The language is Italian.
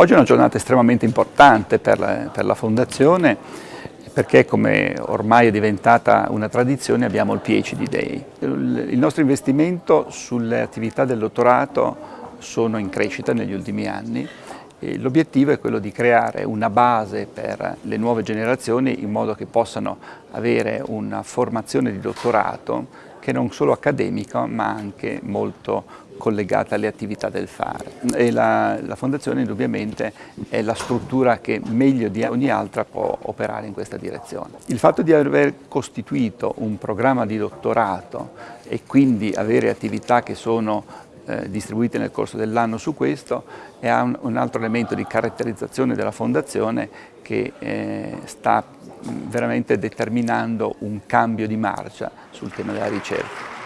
Oggi è una giornata estremamente importante per la, per la Fondazione perché come ormai è diventata una tradizione abbiamo il PhD Day. Il nostro investimento sulle attività del dottorato sono in crescita negli ultimi anni L'obiettivo è quello di creare una base per le nuove generazioni in modo che possano avere una formazione di dottorato che non solo accademica ma anche molto collegata alle attività del fare. La, la Fondazione indubbiamente è la struttura che meglio di ogni altra può operare in questa direzione. Il fatto di aver costituito un programma di dottorato e quindi avere attività che sono eh, distribuite nel corso dell'anno su questo e ha un, un, altro elemento di caratterizzazione della Fondazione che eh, sta veramente determinando un cambio di marcia sul tema della ricerca.